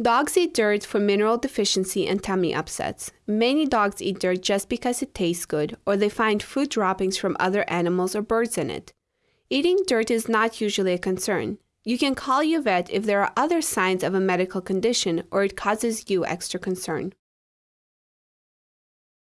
Dogs eat dirt for mineral deficiency and tummy upsets. Many dogs eat dirt just because it tastes good or they find food droppings from other animals or birds in it. Eating dirt is not usually a concern. You can call your vet if there are other signs of a medical condition or it causes you extra concern.